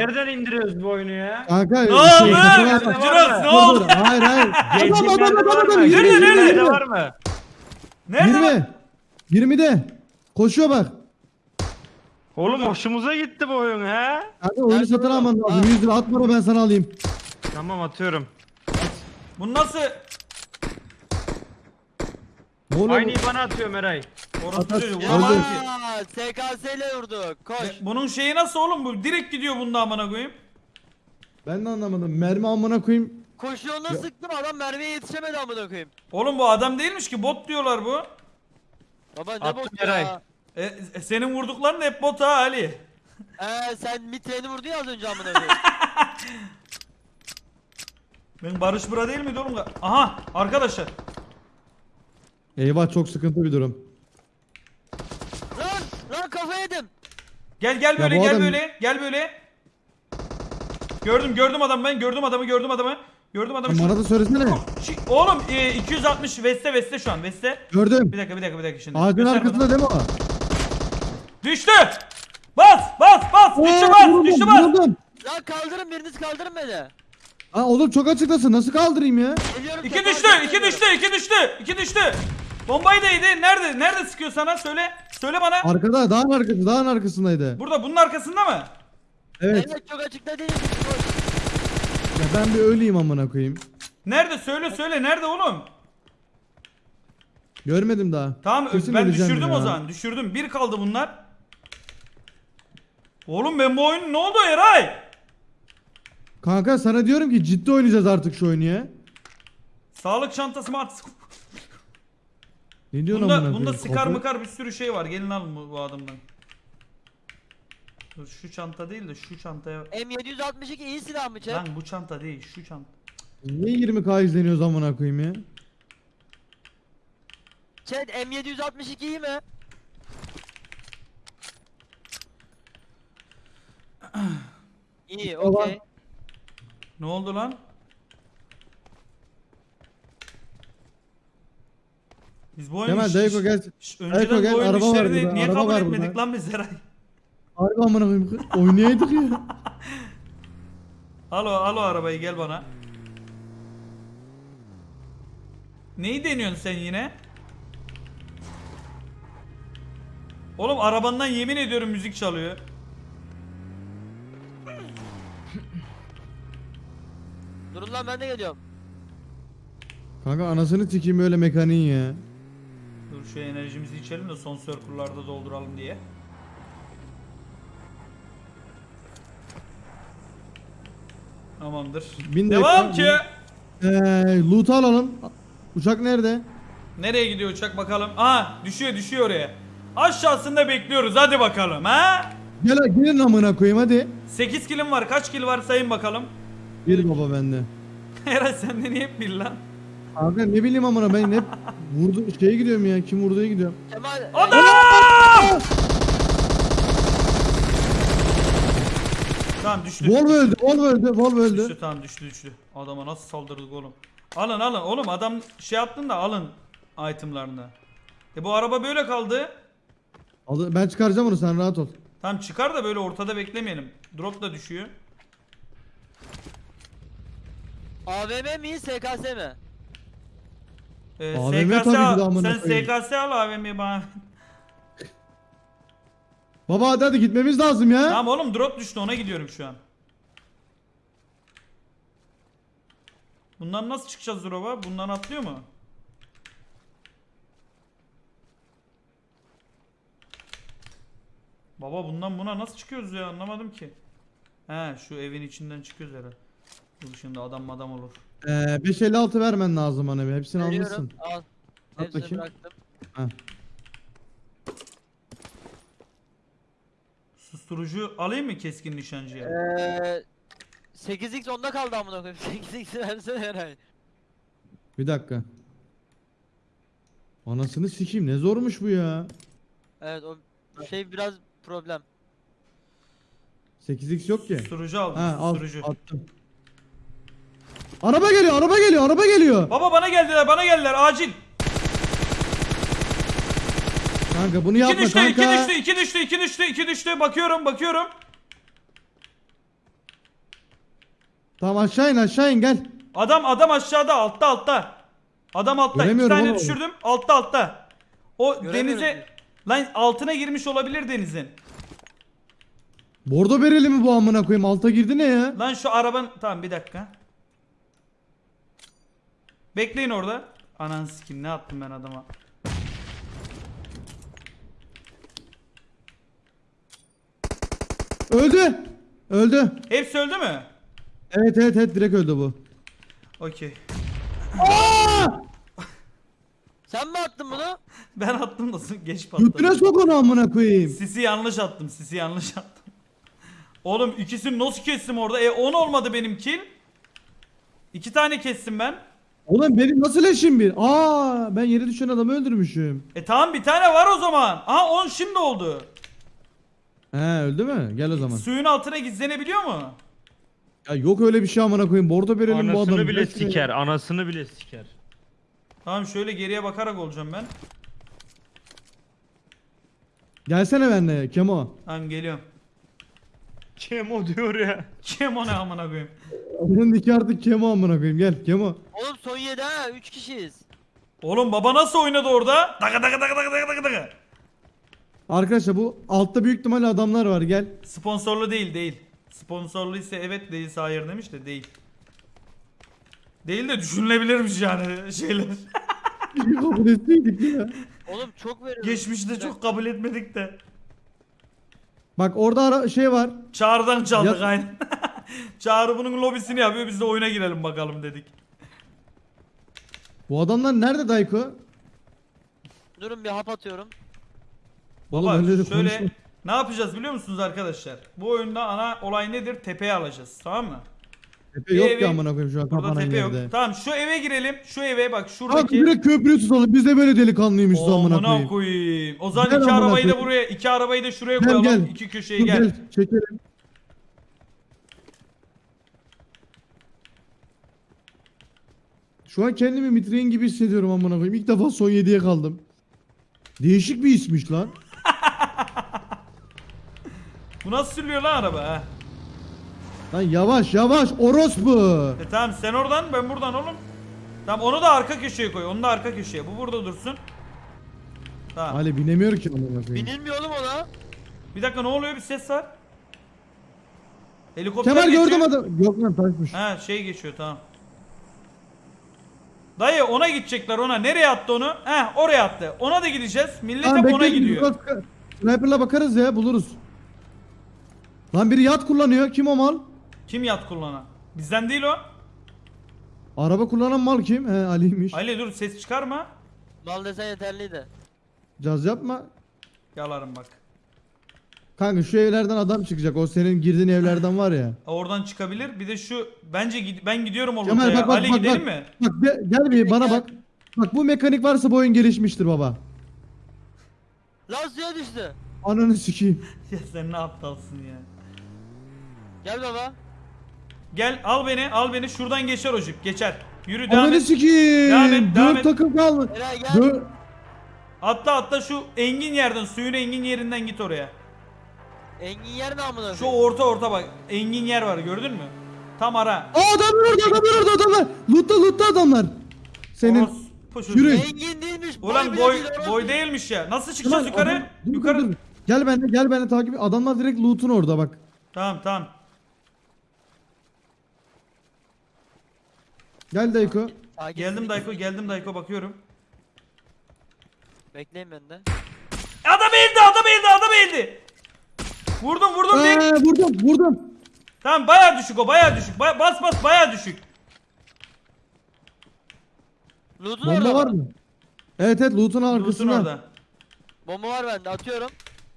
Nereden indiriyoruz bu oyunu ya? Kanka Ne şey, oldu? Kafalar- Jirox ne oldu? Hayır hayır. Adam adam adam var adam. Nerede, nerede? var mı? Nerede lan? 20. 20'de. Koşuyor bak. Oğlum hoşumuza gitti bu oyun ha. Kanka oyunu satın alman lazım. Ha. 100 lira at bana ben sana alayım. Tamam atıyorum. Bu nasıl? Oluyor? Aynıyı bana atıyor Meray. Orası çocuğu. Öldü. Vuramam ki. SKS ile vurduk. Koş. Bunun şeyi nasıl oğlum bu? Direkt gidiyor bunda amına koyayım. Ben de anlamadım. Mermi amına koyayım. Koşuyoruna sıktım adam mermiye yetişemedi amına koyayım. Oğlum bu adam değilmiş ki bot diyorlar bu. Baba ne Attım bok Eray. ya. E, e, senin vurdukların da hep bot ha Ali. Ee sen mitreni vurdun ya az önce amına koyayım. Ben Barış Bura değil miydi oğlum? Aha arkadaşlar. Eyvah çok sıkıntı bir durum. lan lan kafa yedim. Gel gel böyle bu gel adam- böyle gel böyle. Gördüm gördüm adamı ben gördüm adamı gördüm adamı. Gördüm adamı. Bana da söylesene. Şu- oğlum e, 260 Veste Veste şu an Veste. Gördüm. Bir dakika bir dakika bir dakika şimdi. Ağacın Göster arkasında bana. değil mi o? Düştü. Bas bas bas. Düştü Oo, bas vuruldum, düştü bas. vuruldum. Lan kaldırın biriniz kaldırın beni. Aa oğlum çok açıktasın. Nasıl kaldırayım ya? Geliyorum. İki tekrar düştü, iki düştü, iki düştü, iki düştü. Bombayı da yedi. Nerede? Nerede sıkıyor sana? Söyle. Söyle bana. Arkada dağın arkası dağın arkasındaydı. Burada bunun arkasında mı? Evet. Evet çok açıkta değil. Ya ben bir öleyim amına koyayım. Nerede? Söyle söyle. Nerede oğlum? Görmedim daha. Tamam Kesin ben öleceğim düşürdüm ya. o zaman. Düşürdüm. Bir kaldı bunlar. Oğlum ben bu oyunu ne oldu Eray? Kanka sana diyorum ki ciddi oynayacağız artık şu oyunu ya. Sağlık çantası mı at? Ne diyorsun Bunda, amına bunda sıkar Kafa- mıkar bir sürü şey var. Gelin alın bu, bu adamdan. Dur şu çanta değil de şu çantaya... M762 iyi silah mı chat? Lan bu çanta değil şu çanta. Niye 20k izleniyoruz amına koyayım ya? Chat M762 iyi mi? İyi okey. Ne oldu lan? Biz bu oyunu Kemal Dayko gel. şş, önceden Dayko gel, bu oyun araba var işlerini burada, niye araba kabul var etmedik burada. lan biz Eray? Harbi amına koyayım. Oynayaydık ya. Alo alo arabayı gel bana. Neyi deniyorsun sen yine? Oğlum arabandan yemin ediyorum müzik çalıyor. Durun lan ben de geliyorum. Kanka anasını sikeyim öyle mekaniğin ya. Dur şu enerjimizi içelim de son circle'larda dolduralım diye. Tamamdır. Bin Devam ki. Eee loot alalım. Uçak nerede? Nereye gidiyor uçak bakalım. Aha düşüyor düşüyor oraya. Aşağısında bekliyoruz hadi bakalım ha. Gel gelin amına koyayım hadi. 8 kilim var kaç kil var sayın bakalım. Bir baba bende. Eray sende niye bir lan? Kanka ne bileyim amına ben hep vurdu şeye gidiyorum ya. Kim vurduya gidiyorum. Kemal Adam! Tamam düştü. Volvo öldü. Volvo öldü. Volvo öldü. Düştü tamam düştü düştü. Adama nasıl saldırdık oğlum. Alın alın oğlum adam şey yaptın da alın itemlarını. E bu araba böyle kaldı. Aldı- Ben çıkaracağım onu sen rahat ol. Tamam çıkar da böyle ortada beklemeyelim. Drop da düşüyor. AVM mi SKS mi? Ee, AVM SKS tabii ki de al. amına Sen koyayım. SKS al AVM'yi bana. Baba hadi hadi gitmemiz lazım ya. tamam oğlum drop düştü ona gidiyorum şu an. Bundan nasıl çıkacağız drop'a? Bundan atlıyor mu? Baba bundan buna nasıl çıkıyoruz ya anlamadım ki. He şu evin içinden çıkıyoruz herhalde. Dur şimdi adam adam olur. Ee, 556 vermen lazım bana bir. Hepsini Veriyorum, almışsın. Al. At Hepsini bakayım. bıraktım. Ha. Susturucu alayım mı keskin nişancıya? Eee 8x onda kaldı amına koyayım. 8x versene Eray. Bir dakika. Anasını sikeyim ne zormuş bu ya. Evet o şey biraz problem. 8x yok ki. Susturucu aldım Ha al susturucu. attım. Araba geliyor, araba geliyor, araba geliyor. Baba bana geldiler bana geldiler acil. Kanka bunu İki yapma düştü, kanka. iki düştü, iki düştü, iki düştü, iki düştü. Bakıyorum, bakıyorum. Tamam aşağı in aşağı in gel. Adam adam aşağıda altta altta. Adam altta. İki tane oğlum. düşürdüm. Altta altta. O denize lan altına girmiş olabilir denizin. Bordo bereli mi bu amına koyayım? Alta girdi ne ya? Lan şu araban tamam bir dakika. Bekleyin orada. Anan sikim ne attım ben adama. Öldü. Öldü. Hepsi öldü mü? Evet evet evet direkt öldü bu. Okey. Sen mi attın bunu? Ben attım da geç patladı. Götüne sok onu amına koyayım. Sisi yanlış attım. Sisi yanlış attım. Oğlum ikisini nasıl kestim orada? E 10 olmadı benim kill. İki tane kestim ben. Oğlum benim nasıl eşim bir? Aa ben yere düşen adamı öldürmüşüm. E tamam bir tane var o zaman. Aha 10 şimdi oldu. He öldü mü? Gel o zaman. Suyun altına gizlenebiliyor mu? Ya yok öyle bir şey amına koyayım. Bordo bereli bu adam. Anasını bile Resmen- siker. Anasını bile siker. Tamam şöyle geriye bakarak olacağım ben. Gelsene benimle Kemo. Tamam geliyorum. Kemo diyor ya. Kim o ne amına koyayım? Onun iki artık Kemo amına koyayım. Gel Kemo. Oğlum son 7 ha 3 kişiyiz. Oğlum baba nasıl oynadı orada? Daga daga daga daga daga daga daga. Arkadaşlar bu altta büyük ihtimalle adamlar var. Gel. Sponsorlu değil değil. Sponsorlu ise evet değilse hayır demiş de değil. Değil de düşünülebilirmiş yani şeyler. Kabul etseydik ya. Oğlum çok veriyor. Geçmişte çok kabul etmedik de. Bak orada ara- şey var. Çağrı'dan çaldık Ya- aynen. Çağrı bunun lobisini yapıyor biz de oyuna girelim bakalım dedik. Bu adamlar nerede Dayko? Durun bir hap atıyorum. Oğlum Baba öyle de şöyle konuşma. ne yapacağız biliyor musunuz arkadaşlar? Bu oyunda ana olay nedir? Tepeye alacağız tamam mı? Tepe yok evi- ki amına koyayım şu an Burada kapanan tepe yok. yerde. Tamam şu eve girelim. Şu eve bak Abi şuradaki. direkt köprüyü tutalım. Biz de böyle delikanlıymışız amına Amına koyayım. koyayım. O zaman Gel iki amına arabayı da koyayım. buraya, iki arabayı da şuraya Gel, koyalım. gel. İki köşeye Dur, gel. Çekelim. Şu an kendimi Mitrein gibi hissediyorum amına koyayım. İlk defa son 7'ye kaldım. Değişik bir ismiş lan. Bu nasıl sürüyor lan araba ha? Lan yavaş yavaş orospu. E tamam sen oradan ben buradan oğlum. Tamam onu da arka köşeye koy. Onu da arka köşeye. Bu burada dursun. Tamam. Ali binemiyor ki amına koyayım. Binilmiyor oğlum ona. Bir dakika ne oluyor? Bir ses var. Helikopter Kemal geçiyor. gördüm adam. Yok lan taşmış. Ha şey geçiyor tamam. Dayı ona gidecekler ona. Nereye attı onu? He oraya attı. Ona da gideceğiz. Millet Tamam, hep ona gidiyor. Sniper'la bakarız ya buluruz. Lan biri yat kullanıyor. Kim o mal? Kim yat kullanan? Bizden değil o. Araba kullanan mal kim? He Ali'ymiş. Ali dur ses çıkarma. Mal desen yeterliydi. Caz yapma. Yalarım bak. Kanka şu evlerden adam çıkacak. O senin girdiğin evlerden var ya. Oradan çıkabilir. Bir de şu bence gid- ben gidiyorum o Kemal lootaya. bak bak Ali bak gidelim bak. mi? Bak gel, gel bir bana bak. Bak bu mekanik varsa bu oyun gelişmiştir baba. Lan suya düştü. Ananı sikeyim. ya sen ne aptalsın ya. Gel baba. Gel al beni al beni şuradan geçer o jip geçer. Yürü devam Ananı et. sikeyim. Devam et, devam Dört et. takım kaldı. Eray gel. Dört. Atla atla şu engin yerden suyun engin yerinden git oraya. Engin yer ne amına Şu koyayım? orta orta bak engin yer var gördün mü? Tam ara. Aa adamlar orada adamlar orada adamlar. Lootta lootta adamlar. Senin. Orospu çocuğu. Yürü. Engin değilmiş. Ulan bile boy değil, orası. boy değilmiş ya. Nasıl çıkacağız yukarı? adam- dur, dur, yukarı. dur. Gel benimle gel benimle takip et. Adamlar direkt loot'un orada bak. Tamam tamam. Gel Dayko. Geldim. Dayko geldim Dayko bakıyorum. Bekleyin ben de. Adam eğildi adam eğildi adam eğildi. Vurdum vurdum bir. Ee, vurdum vurdum. Tamam baya düşük o baya düşük. Baya- bas bas baya düşük. Loot'un Bomba orada var mı? Evet evet loot'un arkasında. orada. Bomba var bende atıyorum.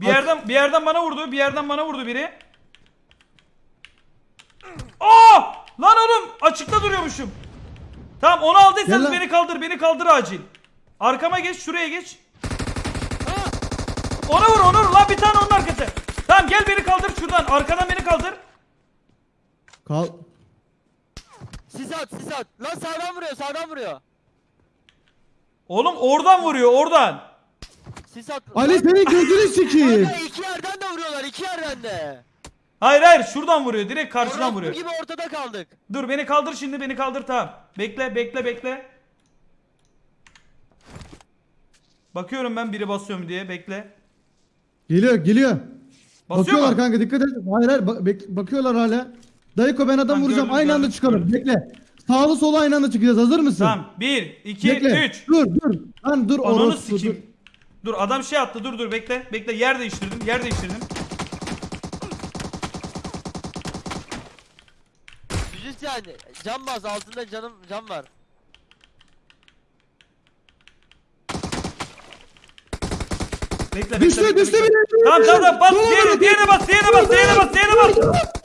Bir yerden bir yerden bana vurdu. Bir yerden bana vurdu biri. Aa! Lan oğlum açıkta duruyormuşum. Tamam onu Gel aldıysanız lan. beni kaldır. Beni kaldır acil. Arkama geç, şuraya geç. Ona vur, ona vur. Lan bir tane onun arkası. Tamam gel beni kaldır şuradan. Arkadan beni kaldır. Kal. Sis at sis at. Lan sağdan vuruyor sağdan vuruyor. Oğlum oradan vuruyor, oradan. Sis at. Ali senin gözünü sikeyim. Kanka iki yerden de vuruyorlar iki yerden de. Hayır hayır şuradan vuruyor. Direkt karşıdan Orospu vuruyor. gibi ortada kaldık. Dur beni kaldır şimdi beni kaldır tamam. Bekle bekle bekle. Bakıyorum ben biri basıyorum diye bekle. Geliyor geliyor. Basıyor Bakıyorlar mu? kanka dikkat et. Hayır hayır bak- bek- bakıyorlar hala. Dayıko ben adam Tamam, vuracağım. gördüm, aynı anda gördüm, çıkalım. gördüm. Bekle. Sağlı sola aynı anda çıkacağız. Hazır mısın? Tamam 1 2 Bekle. 3. Dur dur. Lan dur Ananı orospu dur. sikeyim. Dur adam şey attı dur dur bekle. Bekle yer değiştirdim yer değiştirdim. Müzisyen cam bas altında canım cam var. Bekle bekle. Düştü bekle, düştü bekle. bile. Tamam tamam tamam bas diğerine diğerine bas diğerine bas diğerine bas diğerine bas.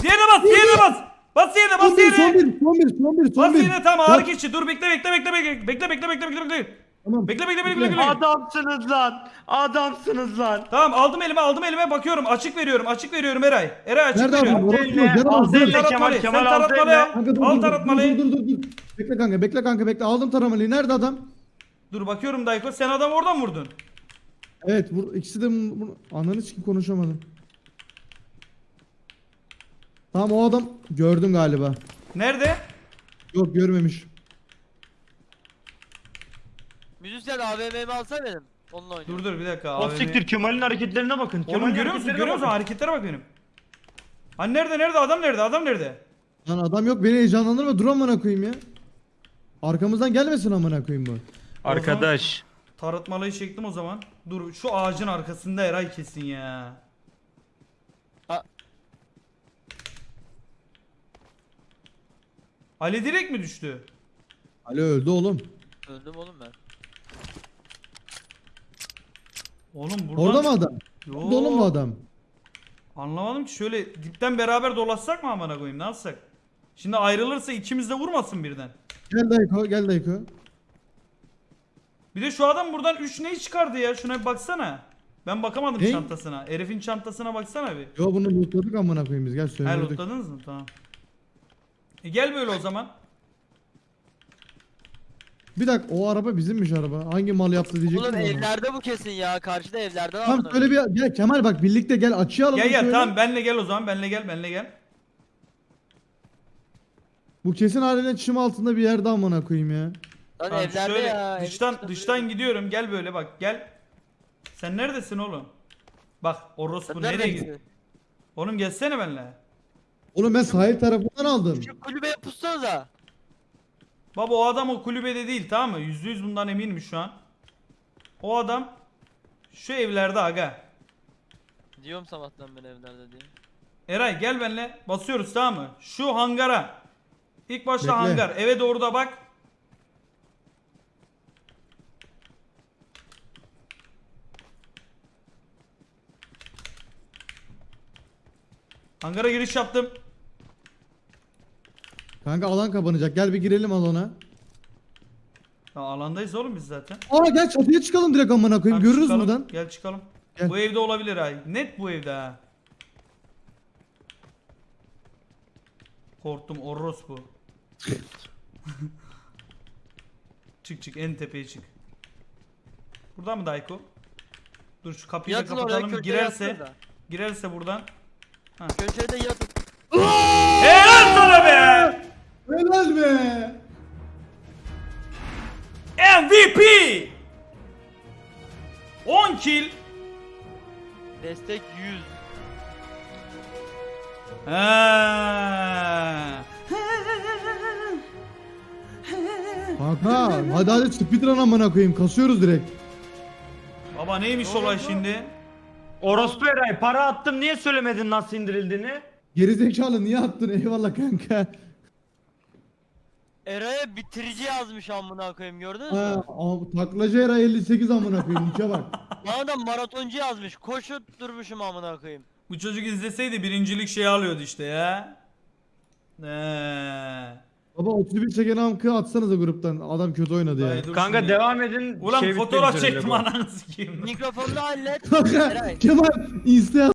Diğerine bas diğerine bas. Bas diğerine Son bas bir son diğerine. bir son bir son bir son Bas bir. diğerine tamam Ya, ağrı geçici. Dur bekle bekle bekle bekle. Bekle bekle bekle bekle bekle. Tamam. Bekle bekle bekle Bekle. Adamsınız lan. Adamsınız lan. Tamam aldım elime aldım elime bakıyorum. Açık veriyorum açık veriyorum Eray. Eray açık Nerede veriyorum. abi? Al Orospu, eline, gel al al, dur. eline. Kemal, Sen Kemal, al taratmalıyı al. Kanka dur Al dur, dur, taratmalıyı. dur dur dur dur. Bekle kanka bekle kanka bekle. Aldım taramalıyı. Nerede adam? Dur bakıyorum Dayko. Sen adam oradan vurdun. Evet vur, ikisi de bu- bu- ananı sikim konuşamadım. Tamam o adam gördüm galiba. Nerede? Yok görmemiş. Müzisyen AVM'mi alsana benim. Onunla oynuyorum. Dur dur bir dakika. O AVM. siktir Kemal'in hareketlerine bakın. Oğlum Kemal'in görüyor musun? hareketlerine Görüyor musun? bakın. Hareketlere bak benim. Hani nerede nerede adam nerede adam nerede? Lan adam yok beni heyecanlandırma dur amına koyayım ya. Arkamızdan gelmesin amına koyayım bu. Arkadaş. Taratmalıyı çektim o zaman. Dur şu ağacın arkasında Eray kesin ya. Ha. Ali direkt mi düştü? Ali öldü oğlum. Öldüm oğlum ben. Oğlum buradan... Orada mı adam? Yo. Mu adam? Anlamadım ki şöyle dipten beraber dolaşsak mı amına koyayım ne yapsak? Şimdi ayrılırsa ikimiz de vurmasın birden. Gel Dayko gel Dayko. Bir de şu adam buradan 3 neyi çıkardı ya şuna bir baksana. Ben bakamadım Ne? çantasına. Herifin çantasına baksana bir. Yo bunu lootladık amına koyayım biz gel Ha söndürdük. lootladınız mı? Tamam. E gel böyle o zaman. Bir dakika o araba bizimmiş araba. Hangi mal yaptı diyecektim. Oğlum evlerde bu kesin ya. Karşıda evlerde var. Tamam söyle bir gel Kemal bak birlikte gel açıya alalım Gel gel şöyle. tamam benle gel o zaman benle gel benle gel. Bu kesin haliyle çim altında bir yerde amına koyayım ya. Lan Tamam, evlerde şöyle ya. evin dıştan dışında dıştan duruyor. gidiyorum gel böyle bak gel. Sen neredesin oğlum? Bak orospu Sen nereye nereden gidiyor? Oğlum gelsene benle. Oğlum ben sahil tarafından aldım. Şu kulübeye pussanıza. Baba o adam o kulübede değil tamam mı? Yüzde yüz bundan eminim şu an. O adam şu evlerde aga. Diyorum sabahtan ben evlerde diye. Eray gel benle basıyoruz tamam mı? Şu hangara. İlk başta Bekle. hangar. Eve doğru da bak. Hangara giriş yaptım. Kanka alan kapanacak. Gel bir girelim alana. Ya alandayız oğlum biz zaten. Aa gel çatıya çıkalım direkt amına koyayım. Tamam, Görürüz çıkalım. buradan. Gel çıkalım. Gel. Bu evde olabilir ay. Net bu evde ha. Korktum orospu. çık çık en tepeye çık. Burada mı Dayko? Dur şu kapıyı da Yatın oraya kapatalım. köşeye Girerse girerse buradan. Köşede yatın. Kill. Destek 100. Ha. Kanka hadi hadi speedrun amına koyayım. Kasıyoruz direkt. Baba neymiş olay şimdi? Orospu Eray para attım niye söylemedin nasıl indirildiğini? Gerizekalı niye attın? Eyvallah kanka. Eray'a bitirici yazmış amına koyayım gördünüz mü? Ha, taklacı era 58 amına koyayım. İçe bak. Bana da maratoncu yazmış. Koşup durmuşum amına koyayım. Bu çocuk izleseydi birincilik şey alıyordu işte ya. Ee. Baba 31 çeken amkı atsanıza gruptan. Adam kötü oynadı ya. Dur Kanka şimdi. devam edin. Ulan şey fotoğraf üzere çektim bu. ananı sikeyim. Mikrofonunu hallet. Eray. Kemal insta